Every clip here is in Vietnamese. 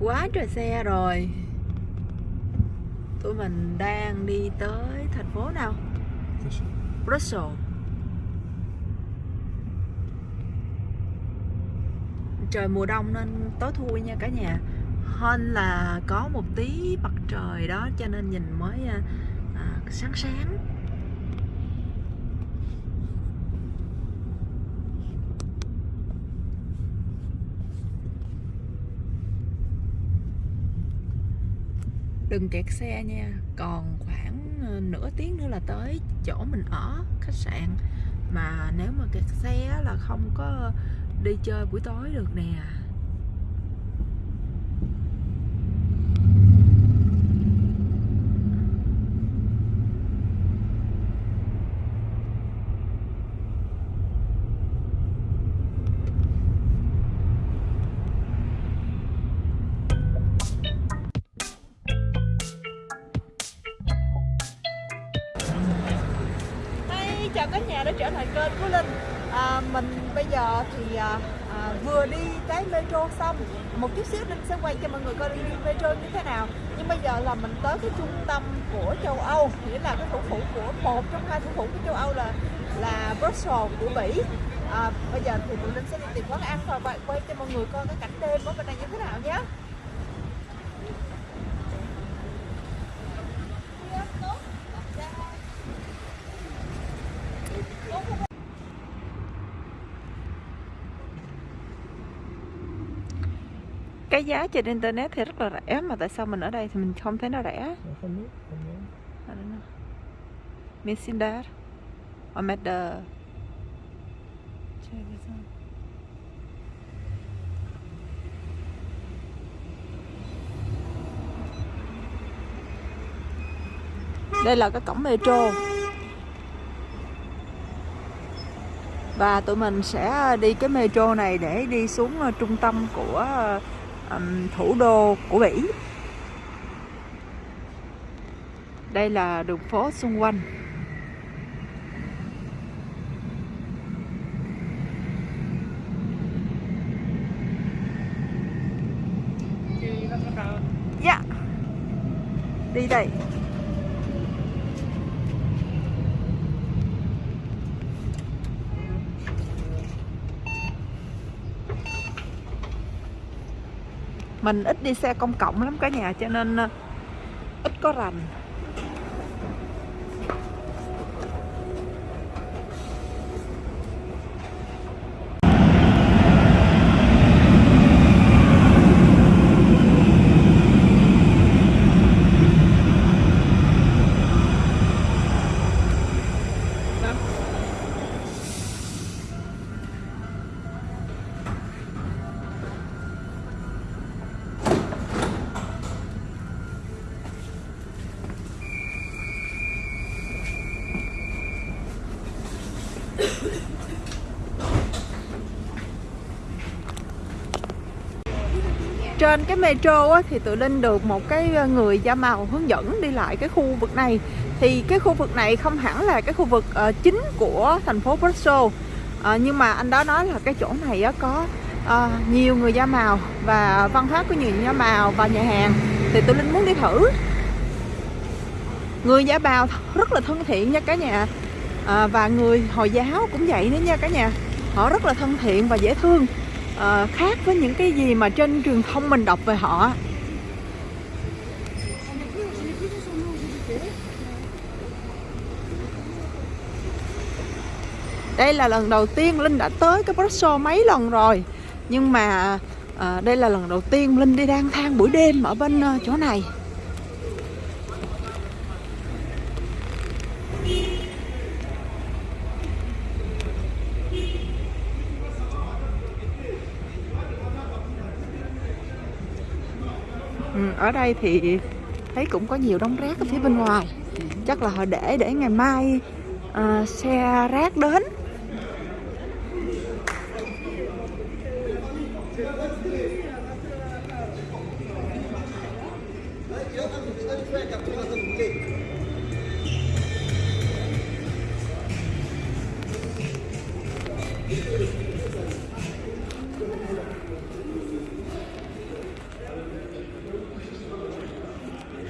quá trời xe rồi. Tụi mình đang đi tới thành phố nào? Brussels. Trời mùa đông nên tối thui nha cả nhà. Hơn là có một tí mặt trời đó cho nên nhìn mới à, à, sáng sáng đừng kẹt xe nha. Còn khoảng ờ, nửa tiếng nữa là tới chỗ mình ở khách sạn. Mà nếu mà kẹt xe là không có đi chơi buổi tối được nè. Chào cả nhà đã trở lại kênh của Linh. À, Mình bây giờ thì à, à, vừa đi cái metro xong. Một chút xíu Linh sẽ quay cho mọi người coi đi metro như thế nào. Nhưng bây giờ là mình tới cái trung tâm của châu Âu Nghĩa là cái thủ phủ của một trong hai thủ phủ của châu Âu là là Brussels của Bỉ. À, Bây giờ thì tụi Linh sẽ đi tìm quán ăn và quay cho mọi người coi cái cảnh đêm ở bên đây như thế nào nhé. Cái giá trên internet thì rất là rẻ mà tại sao mình ở đây thì mình không thấy nó rẻ? Không biết, không biết. Out. Đây là cái cổng metro. Và tụi mình sẽ đi cái metro này để đi xuống ờ, trung tâm của um, thủ đô của Bỉ. Đây là đường phố xung quanh Dạ Đi đây mình ít đi xe công cộng lắm cả nhà cho nên ờ, ít có rành. Trên cái metro á, thì tụi Linh được một cái ờ, người da màu hướng dẫn đi lại cái khu vực này. Thì cái khu vực này không hẳn là cái khu vực uh, chính của thành phố Brussels uh, ờ, nhưng mà anh đó nói là cái chỗ này á, có uh, nhiều người da màu và văn hóa của nhiều người da màu và nhà hàng. Thì tụi Linh muốn đi thử. Người da màu rất là thân thiện nha cả nhà. À, và người hồi giáo cũng vậy nữa nha cả nhà. Họ rất là thân thiện và dễ thương uh, khác với những cái gì mà trên truyền thông mình đọc về họ. Đây là lần đầu tiên Linh đã tới cái Brussels mấy lần rồi. Nhưng mà à, đây là lần đầu tiên Linh đi lang thang buổi đêm ở bên uh, chỗ này Ừ, ở đây thì thấy cũng có nhiều đống rác ở phía bên ngoài. Chắc là họ để để ngày mai à, xe rác đến.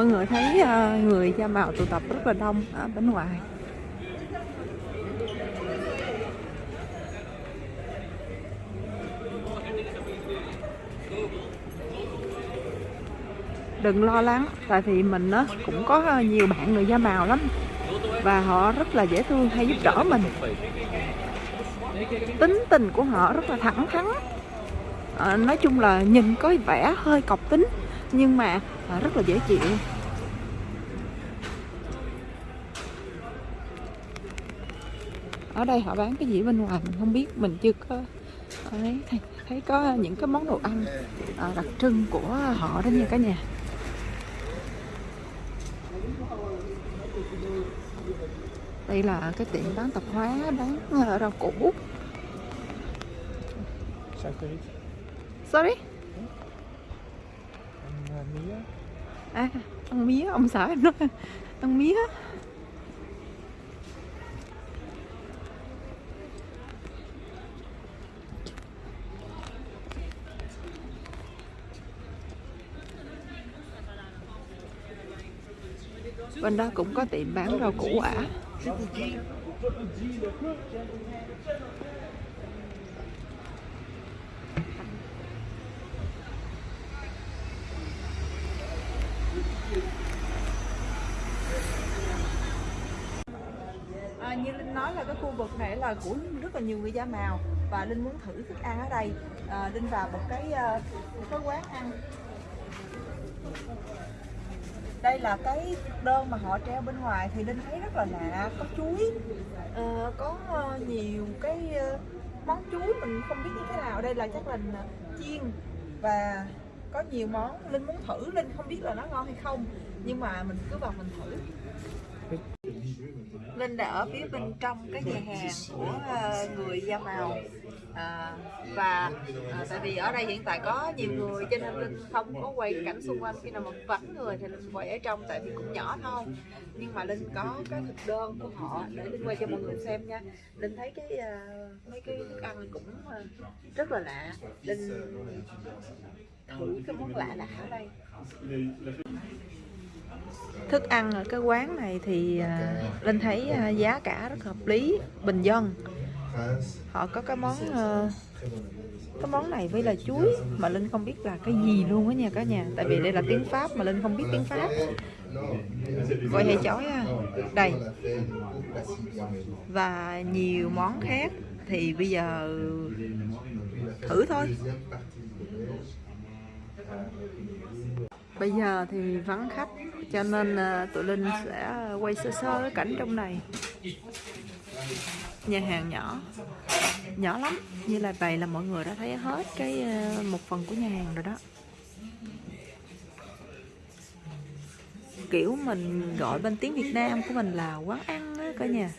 Mọi người thấy ờ, người da màu tụ tập rất là đông ở bên ngoài. Đừng lo lắng tại vì mình á cũng có nhiều bạn người da màu lắm và họ rất là dễ thương hay giúp đỡ mình. Tính tình của họ rất là thẳng thắn. À, nói chung là nhìn có vẻ hơi cọc tính nhưng mà à, rất là dễ chịu. Ở đây họ bán cái gì bên ngoài mình không biết mình chưa có thấy, thấy có những cái món đồ ăn à, đặc trưng của họ đó nha cả nhà. Đây là cái tiệm bán tạp hóa bán ờ, rau củ. Sorry à ăn mía, ông sợ em nói. Ăn mía. Bên đó cũng có tiệm bán rau củ quả À, như Linh nói là cái khu của rất là nhiều người da màu. Và Linh muốn thử thức ăn ở đây. À, Linh vào một cái à, một cái quán ăn. Đây là cái đơn mà họ treo bên ngoài thì linh thấy rất là lạ có chuối. Uh, có uh, nhiều cái uh, món chuối mình không biết như thế nào. Đây là chắc là à, chiên. Và có nhiều món linh muốn thử. Linh không biết là nó ngon hay không. Nhưng mà mình cứ vào mình thử. Linh đã ở phía bên trong cái nhà hàng của ờ, người da màu. À, và à, tại vì ở đây hiện tại có nhiều người cho nên linh không có quay cảnh xung quanh khi nào mà vắng người thì linh quay ở trong tại vì cũng nhỏ thôi. Nhưng mà linh có cái thực đơn của họ để linh quay cho mọi người xem nha. Linh thấy cái uh, mấy cái thức ăn cũng uh, rất là lạ. Linh thử cái món lạ lạ ở đây thức ăn ở cái quán này thì uh, linh thấy uh, giá cả rất hợp lý bình dân. Họ có cái món uh, cái món này với là chuối mà linh không biết là cái gì luôn á nha cả nhà. Tại vì đây là tiếng pháp mà linh không biết tiếng pháp. Vậy hay chói à đây. Và nhiều món khác thì bây giờ thử thôi. Bây giờ thì vắng khách cho nên à, tụi linh sẽ à, quay sơ sơ cái cảnh trong này. Nhà hàng nhỏ. Nhỏ lắm. Như là vậy là mọi người đã thấy hết cái à, một phần của nhà hàng rồi đó. Kiểu mình gọi bên tiếng Việt Nam của mình là quán ăn á, cả nhà.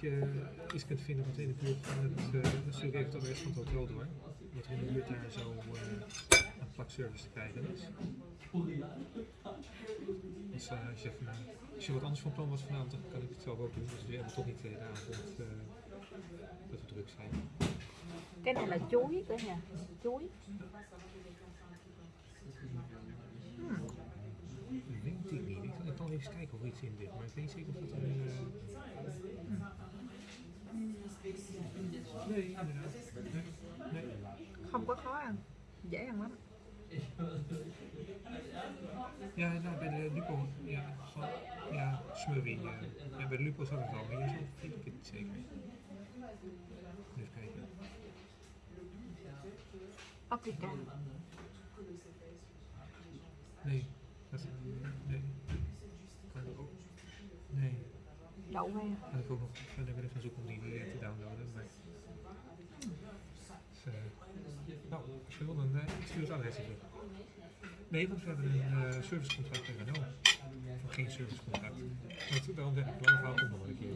Je iets kunt vinden wat in de buurt van het, uh, natuurlijk het adres van het hotel door. Wat er in de buurt daar zo uh, plakservice te krijgen is. Dus uh, als, je even, als je wat anders van plan was vanavond, dan kan ik het zelf ook doen. Dus we hebben toch niet de hele avond dat we druk zijn. Cái này là chuối cả nhà, chuối. Hmm. Ik weet het niet. Ik kan even kijken of er iets in zit, maar ik weet niet zeker of het een... Uh... Nee. Không có khó ăn, dễ ăn lắm. Ja, nou bij de Lupo, ja, gewoon, ja, smurrie. Ja. ja, bij de Lupo zat het al, maar hier vind ik het zeker. Even kijken. Paprika. Nee, dat, nee. Đậu hay Had ik ook nog verder willen gaan zoeken om die weer te downloaden, maar... Dus, uh, nou, als je wil, dan uh, ik stuur het adres even. Nee, want we hebben een uh, servicecontract met Renault. Of geen servicecontract. Dat, daarom zeg ik, lang verhaal komt nog een keer.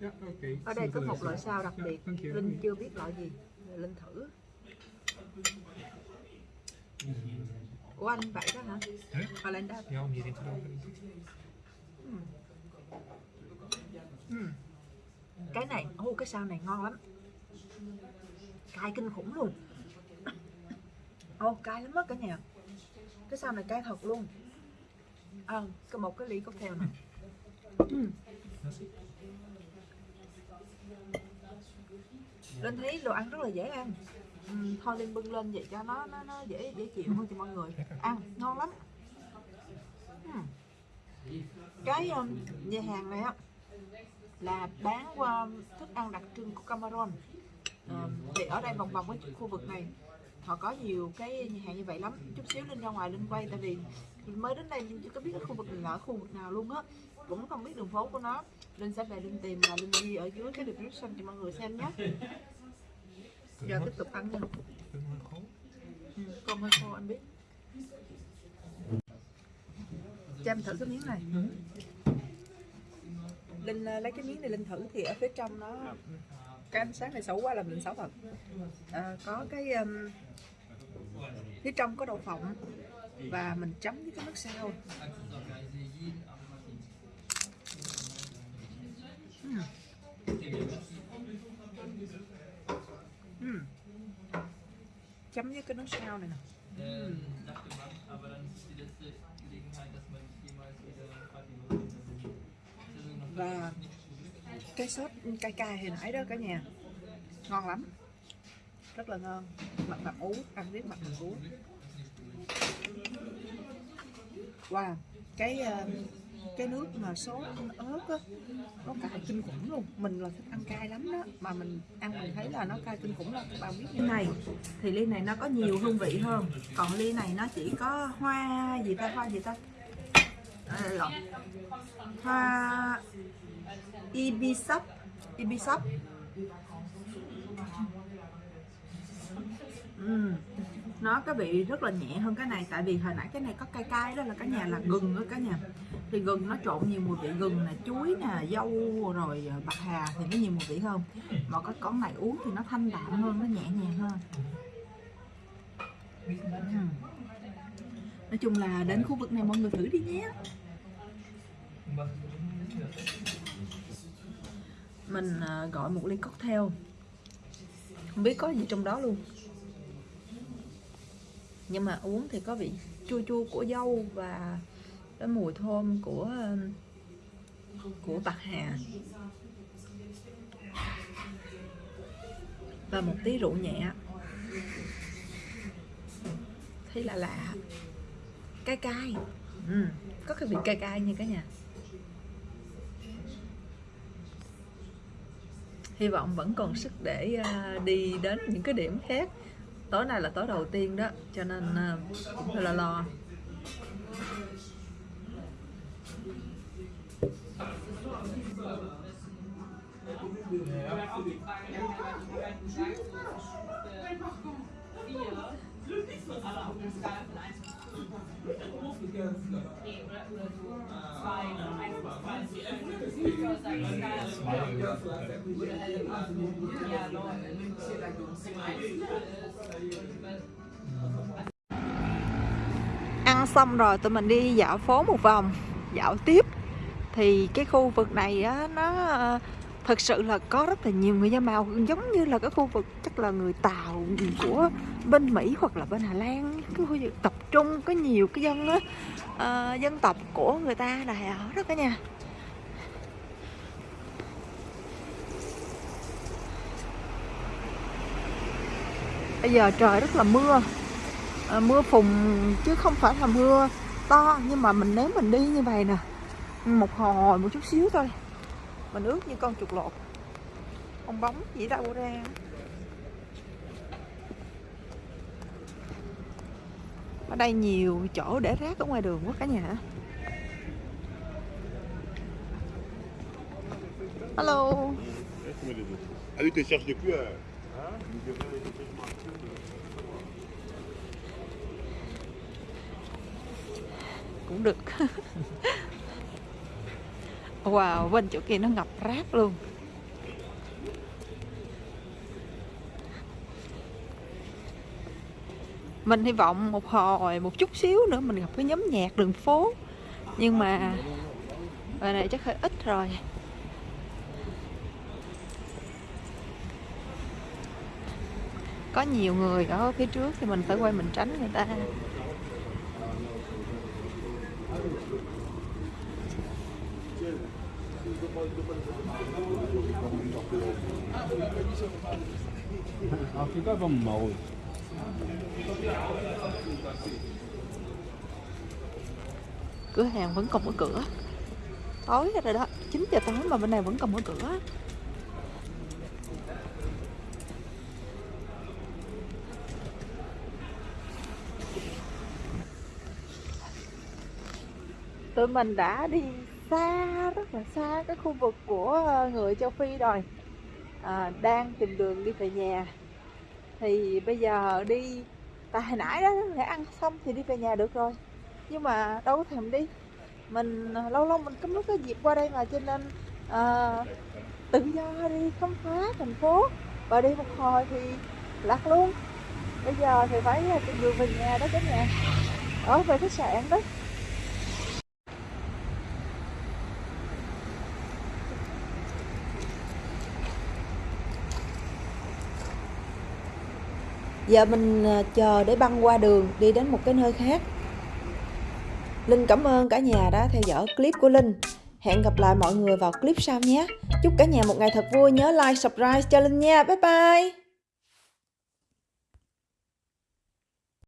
ja, oké. Okay. Ở đây có một loại sao đặc biệt, ja, Linh chưa biết loại gì, Linh thử. Của anh vậy đó hả? Đây. Ja, om hierin te lopen. Mm. Mm. cái này ô cái sao này ngon lắm. Cay kinh khủng luôn. Ô cay lắm á cả nhà. Cái sao này cay thật luôn. À, cái một cái ly cocktail này ừ. Linh thấy đồ ăn rất là dễ ăn. Ừ, thôi Linh bưng lên vậy cho nó nó, nó dễ dễ chịu hơn cho mọi người. Ăn ngon lắm. Ừ. cái um, nhà hàng này á là bán qua thức ăn đặc trưng của Cameroon. Ờ, thì ở đây vòng vòng cái khu vực này họ có nhiều cái nhà hàng như vậy lắm. Chút xíu lên ra ngoài lên quay tại vì mới đến đây nhưng chưa có biết cái khu vực này là ở khu vực nào luôn á. Cũng không biết đường phố của nó. Linh sẽ về Linh tìm và Linh ghi ở dưới cái description cho mọi người xem nhé. Giờ tiếp tục ăn nha. Cứng ừ, hơi khô anh biết. Cho em thử cái miếng này. Linh à, lấy cái miếng này Linh thử thì ở phía trong nó cái ánh sáng này xấu quá là mình xấu thật. À, có cái um, phía trong có đậu phộng và mình chấm với cái nước sao. Ừm. Chấm với cái nước sao này nè. Äh, và cái sốt cay cay hồi nãy đó cả nhà ngon lắm. Rất là ngon. Mặt mặt ú ăn với mặt mặt ú wow cái ờ, cái nước mà sốt ớt á nó cay kinh khủng luôn. Mình là thích ăn cay lắm đó mà mình ăn mình thấy là nó cay kinh khủng lắm các bạn biết như này thì ly này nó có nhiều hương vị hơn. Còn ly này nó chỉ có hoa gì ta hoa gì ta à, hoa ibisap. Ibisap ừ. nó có vị rất là nhẹ hơn cái này tại vì hồi nãy cái này có cay cay đó là cả nhà là gừng đó cả nhà. Thì gừng nó trộn nhiều mùi vị gừng nè chuối nè dâu rồi ờ, bạc hà thì nó nhiều mùi vị hơn. Mà cái con này uống thì nó thanh đạm hơn nó nhẹ nhàng hơn. Ừm nói chung là đến khu vực này mọi người thử đi nhé. Mình à, gọi một ly cocktail. Không biết có gì trong đó luôn. Nhưng mà uống thì có vị chua chua của dâu và cái mùi thơm của của bạc hà. Và một tí rượu nhẹ. Thấy lạ lạ cay cay. Ừ, có cái vị cay cay nha cả nhà. Hy vọng vẫn còn sức để à, đi đến những cái điểm khác. Tối nay là tối đầu tiên đó cho nên à, cũng hơi lo ăn xong rồi tụi mình đi dạo phố một vòng dạo tiếp. Thì cái khu vực này á nó ờ, thật thực sự là có rất là nhiều người da màu giống như là cái khu vực chắc là người Tàu của bên Mỹ hoặc là bên Hà Lan. Cái khu vực tập trung có nhiều cái dân á uh, dân tộc của người ta ờ, là ở đó cả bây giờ trời rất là mưa. À, mưa phùn chứ không phải là mưa to nhưng mà mình nếu mình đi như vậy nè. Một hồi một chút xíu thôi. Mình ướt như con chuột lột. Con bóng gì đâu ra. Ở đây nhiều chỗ để rác ở ngoài đường quá cả nhà. Hello. Ah oui, tu cherches des à cũng được. Wow, bên chỗ kia nó ngập rác luôn. Mình hy vọng một hồi, một chút xíu nữa mình gặp cái nhóm nhạc đường phố. Nhưng mà bài này chắc hơi ít rồi. có nhiều người ở phía trước thì mình phải quay mình tránh người ta. Ờ, à, chỉ có var mồi. Cửa hàng vẫn còn mở cửa. Tối rồi đó 9 giờ tối mà bên này vẫn còn mở cửa. Tụi mình đã đi xa rất là xa cái khu vực của ờ, người châu Phi rồi. À, đang tìm đường đi về nhà. Thì bây giờ đi tại hồi nãy đó để ăn xong thì đi về nhà được rồi. Nhưng mà đâu có thèm đi. Mình ờ, lâu lâu mình cấm lúc cái dịp qua đây mà cho nên à, tự do đi khám phá thành phố. Và đi một hồi thì lạc luôn. Bây giờ thì phải tìm đường về nhà đó cả nhà. Ở về khách sạn đó. Giờ mình ờ, chờ để băng qua đường đi đến một cái nơi khác Linh cảm ơn cả nhà đã theo dõi clip của Linh. Hẹn gặp lại mọi người vào clip sau nhé. Chúc cả nhà một ngày thật vui. Nhớ like, subscribe cho Linh nha. Bye bye.